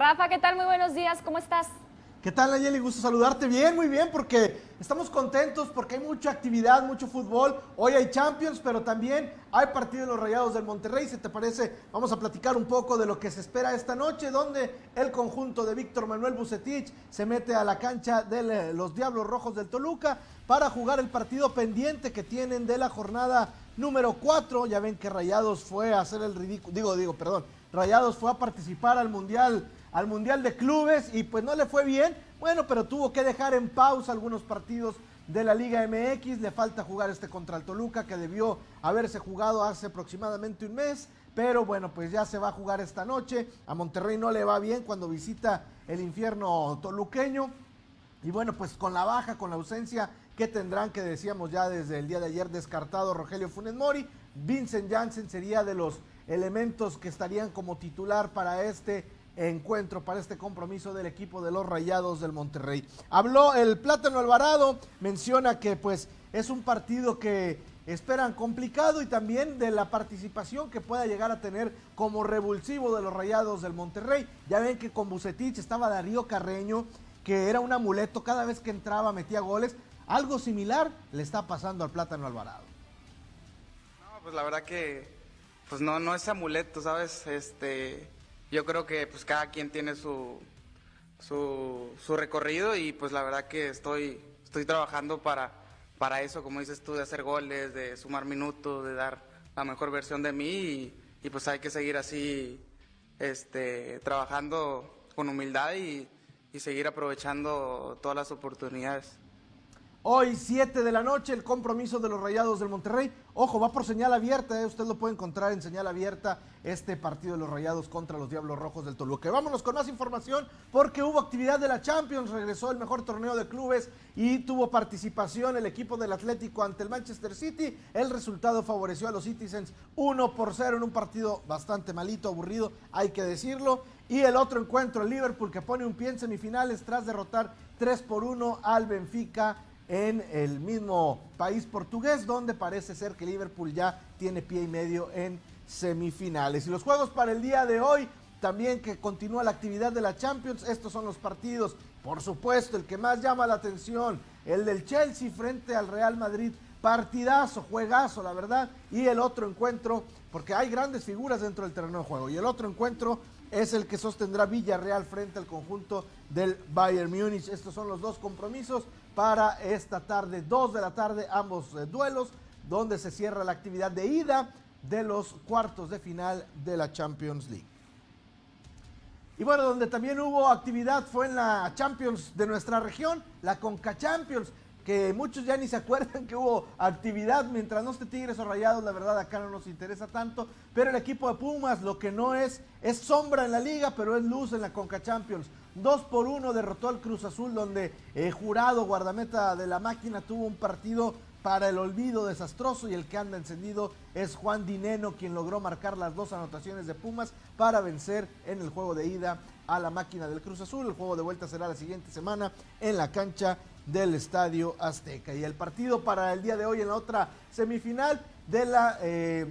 Rafa, ¿qué tal? Muy buenos días, ¿cómo estás? ¿Qué tal, Nayeli? Gusto saludarte. Bien, muy bien, porque estamos contentos porque hay mucha actividad, mucho fútbol. Hoy hay Champions, pero también hay partido de los Rayados del Monterrey. Si te parece, vamos a platicar un poco de lo que se espera esta noche, donde el conjunto de Víctor Manuel Bucetich se mete a la cancha de los Diablos Rojos del Toluca para jugar el partido pendiente que tienen de la jornada número 4. Ya ven que Rayados fue a hacer el ridículo, digo, digo, perdón, Rayados fue a participar al Mundial al Mundial de Clubes y pues no le fue bien. Bueno, pero tuvo que dejar en pausa algunos partidos de la Liga MX. Le falta jugar este contra el Toluca que debió haberse jugado hace aproximadamente un mes. Pero bueno, pues ya se va a jugar esta noche. A Monterrey no le va bien cuando visita el infierno toluqueño. Y bueno, pues con la baja, con la ausencia que tendrán, que decíamos ya desde el día de ayer descartado Rogelio Funes Mori, Vincent Janssen sería de los elementos que estarían como titular para este encuentro para este compromiso del equipo de los Rayados del Monterrey. Habló el Plátano Alvarado, menciona que pues es un partido que esperan complicado y también de la participación que pueda llegar a tener como revulsivo de los Rayados del Monterrey. Ya ven que con Bucetich estaba Darío Carreño, que era un amuleto, cada vez que entraba metía goles. Algo similar le está pasando al Plátano Alvarado. No, pues la verdad que pues no, no es amuleto, ¿sabes? Este yo creo que pues cada quien tiene su, su, su, recorrido y pues la verdad que estoy, estoy trabajando para, para eso, como dices tú, de hacer goles, de sumar minutos, de dar la mejor versión de mí y, pues hay que seguir así este, trabajando con humildad y, y seguir aprovechando todas las oportunidades. Hoy, 7 de la noche, el compromiso de los Rayados del Monterrey. Ojo, va por señal abierta, ¿eh? usted lo puede encontrar en señal abierta, este partido de los Rayados contra los Diablos Rojos del Toluca. Vámonos con más información, porque hubo actividad de la Champions, regresó el mejor torneo de clubes y tuvo participación el equipo del Atlético ante el Manchester City. El resultado favoreció a los Citizens 1 por 0 en un partido bastante malito, aburrido, hay que decirlo. Y el otro encuentro, el Liverpool, que pone un pie en semifinales tras derrotar 3 por 1 al Benfica en el mismo país portugués, donde parece ser que Liverpool ya tiene pie y medio en semifinales. Y los juegos para el día de hoy, también que continúa la actividad de la Champions, estos son los partidos, por supuesto, el que más llama la atención, el del Chelsea frente al Real Madrid, partidazo, juegazo, la verdad, y el otro encuentro, porque hay grandes figuras dentro del terreno de juego, y el otro encuentro es el que sostendrá Villarreal frente al conjunto del Bayern Múnich. Estos son los dos compromisos para esta tarde, 2 de la tarde, ambos eh, duelos, donde se cierra la actividad de ida de los cuartos de final de la Champions League. Y bueno, donde también hubo actividad fue en la Champions de nuestra región, la Conca Champions que muchos ya ni se acuerdan que hubo actividad mientras no esté Tigres o Rayados, la verdad acá no nos interesa tanto, pero el equipo de Pumas lo que no es es sombra en la liga, pero es luz en la Conca Champions. Dos por uno derrotó al Cruz Azul donde eh, Jurado, guardameta de la máquina, tuvo un partido para el olvido desastroso y el que anda encendido es Juan Dineno quien logró marcar las dos anotaciones de Pumas para vencer en el juego de ida a la máquina del Cruz Azul. El juego de vuelta será la siguiente semana en la cancha del Estadio Azteca. Y el partido para el día de hoy en la otra semifinal de la eh,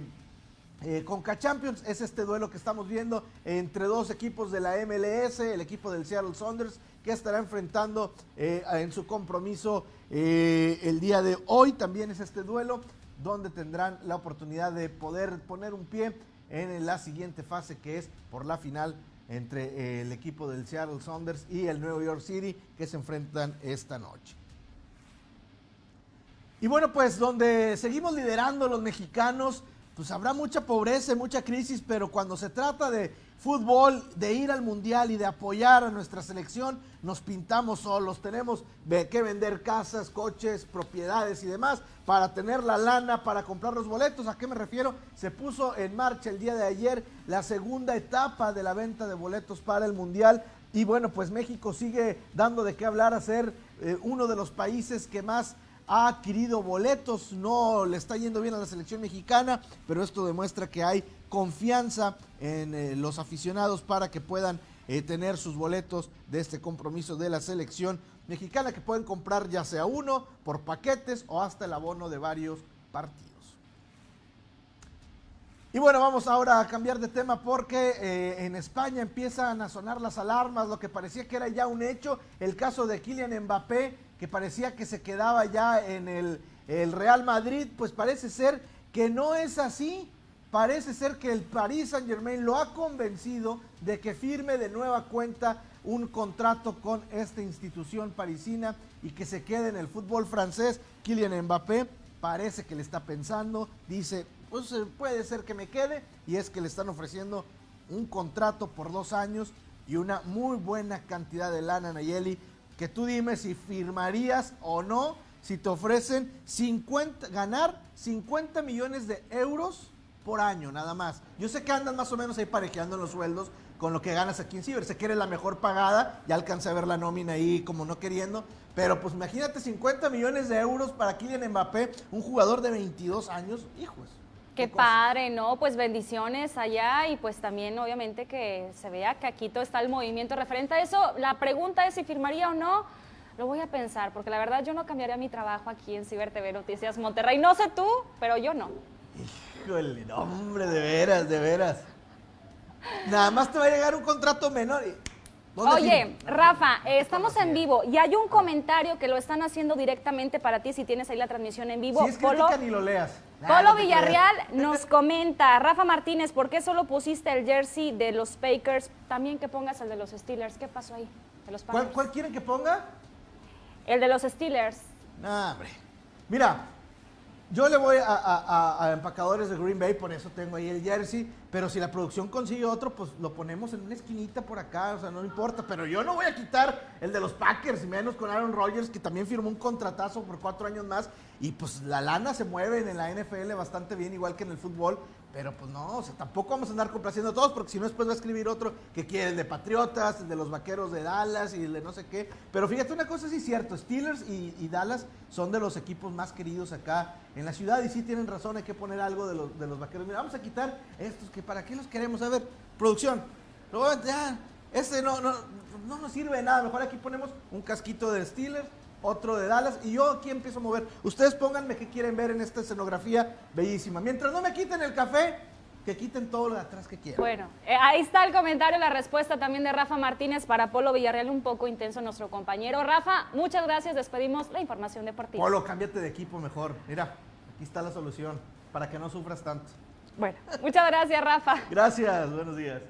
eh, Conca Champions es este duelo que estamos viendo entre dos equipos de la MLS, el equipo del Seattle Saunders que estará enfrentando eh, en su compromiso el día de hoy. También es este duelo donde tendrán la oportunidad de poder poner un pie en la siguiente fase que es por la final entre eh, el equipo del Seattle Saunders y el New York City que se enfrentan esta noche. Y bueno, pues donde seguimos liderando los mexicanos, pues habrá mucha pobreza, mucha crisis, pero cuando se trata de fútbol, de ir al mundial y de apoyar a nuestra selección, nos pintamos solos. Tenemos que vender casas, coches, propiedades y demás para tener la lana para comprar los boletos. ¿A qué me refiero? Se puso en marcha el día de ayer la segunda etapa de la venta de boletos para el mundial. Y bueno, pues México sigue dando de qué hablar a ser eh, uno de los países que más ha adquirido boletos, no le está yendo bien a la selección mexicana, pero esto demuestra que hay confianza en eh, los aficionados para que puedan eh, tener sus boletos de este compromiso de la selección mexicana que pueden comprar ya sea uno por paquetes o hasta el abono de varios partidos. Y bueno, vamos ahora a cambiar de tema porque eh, en España empiezan a sonar las alarmas, lo que parecía que era ya un hecho, el caso de Kylian Mbappé, que parecía que se quedaba ya en el, Real Madrid, pues parece ser que no es así. Parece ser que el Paris Saint Germain lo ha convencido de que firme de nueva cuenta un contrato con esta institución parisina y que se quede en el fútbol francés. Kylian Mbappé parece que le está pensando, dice, pues eh, puede ser que me quede, y es que le están ofreciendo un contrato por dos años y una muy buena cantidad de lana, Nayeli, que tú dime si firmarías o no, si te ofrecen 50, ganar 50 millones de euros por año, nada más. Yo sé que andan más o menos ahí parejeando en los sueldos con lo que ganas aquí en Ciber. Sé que eres la mejor pagada, ya alcancé a ver la nómina ahí como no queriendo, pero pues imagínate 50 millones de euros para Kylian Mbappé, un jugador de 22 años, hijos. Qué padre, ¿no? Pues bendiciones allá y pues también obviamente que se vea que aquí todo está el movimiento referente a eso. La pregunta es si firmaría o no. Lo voy a pensar, porque la verdad yo no cambiaría mi trabajo aquí en Ciber TV Noticias Monterrey. No sé tú, pero yo no. Híjole, no, hombre, de veras, de veras. Nada más te va a llegar un contrato menor. y- ¿Dónde Oye? Rafa, eh, estamos en vivo y hay un comentario que lo están haciendo directamente para ti si tienes ahí la transmisión en vivo. Si es Polo, crítica, ni lo leas. Polo no te Villarreal nos comenta, Rafa Martínez, ¿por qué solo pusiste el jersey de los Packers? También que pongas el de los Steelers. ¿Qué pasó ahí? De los ¿Cuál, cuál quieren que ponga? El de los Steelers. No, hombre. Mira, yo le voy a, a- a- empacadores de Green Bay, por eso tengo ahí el jersey. Pero si la producción consigue otro, pues lo ponemos en una esquinita por acá, o sea, no importa. Pero yo no voy a quitar el de los Packers, menos con Aaron Rodgers, que también firmó un contratazo por cuatro años más. Y pues la lana se mueve en la NFL bastante bien, igual que en el fútbol. Pero pues no, o sea, tampoco vamos a andar complaciendo a todos, porque si no después va a escribir otro que quiere el de Patriotas, el de los Vaqueros de Dallas y el de no sé qué. Pero fíjate, una cosa sí es cierto, Steelers y, Dallas son de los equipos más queridos acá en la ciudad y sí tienen razón, hay que poner algo de los, de los Vaqueros. Mira, vamos a quitar estos que para qué los queremos. A ver, producción, ya, este no, no, no nos sirve de nada, mejor aquí ponemos un casquito de Steelers otro de Dallas y yo aquí empiezo a mover. Ustedes pónganme qué quieren ver en esta escenografía bellísima. Mientras no me quiten el café, que quiten todo lo de atrás que quieran. Bueno, eh, ahí está el comentario, la respuesta también de Rafa Martínez para Polo Villarreal, un poco intenso nuestro compañero. Rafa, muchas gracias, despedimos la información deportiva. Polo, cámbiate de equipo mejor. Mira, aquí está la solución para que no sufras tanto. Bueno, muchas gracias, Rafa. Gracias, buenos días.